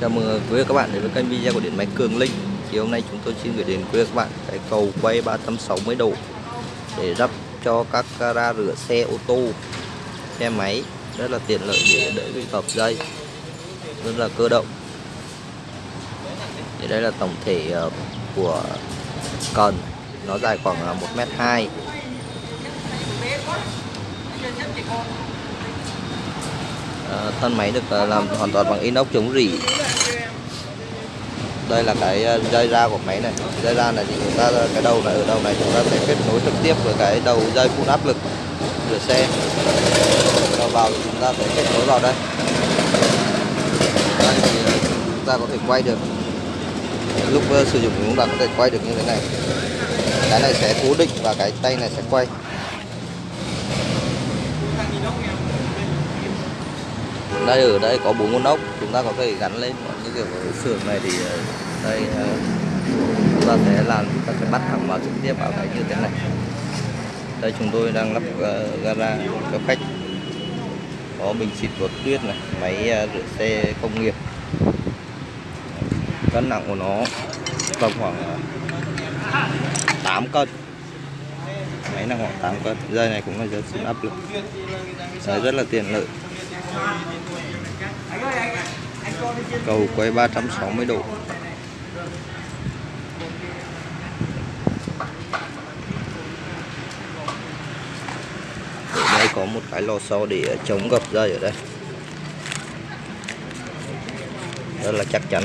Chào mừng quý vị các bạn đến với kênh video của Điện Máy Cường Linh. Thì hôm nay chúng tôi xin gửi đến quý vị các bạn cái cầu quay 360 độ Để lắp cho các gara rửa xe ô tô, xe máy Rất là tiện lợi để đỡ bị phập dây Rất là cơ động. Thì đây là tổng thể ờ, của cần. Nó dài khoảng 1m2 À, ờ, thân máy được ờ, làm hoàn toàn bằng inox chống rỉ đây là cái ờ, dây ra của máy này. Dây ra này thì chúng ta ờ, cái đầu này, ở đầu này chúng ta sẽ kết nối trực tiếp với cái đầu dây phun áp lực rửa xe. Cho vào thì chúng ta sẽ kết nối vào đây. Đây thì ờ, chúng ta có thể quay được. Lúc sử dụng chúng ta có thể quay được như thế này. Cái này sẽ cố định và cái tay này sẽ quay. Đây ở đây có bốn con ốc chúng ta có thể gắn lên. Những kiểu ở xưởng này thì ờ, đây ờ, chúng ta sẽ làm ta sẽ bắt thẳng vào trực tiếp vào cái như thế này. Đây chúng tôi đang lắp uh, gara cho khách. Có bình xịt bột tuyết này máy uh, rửa xe công nghiệp. Cân nặng của nó tầm khoảng uh, 8 cân. Máy nặng khoảng 8 cân. Dây này cũng là dây áp lực Đấy, rất là tiện lợi cầu quay 360 độ. Đây có một cái lò xo để chống gập dây ở đây. Rất là chắc chắn.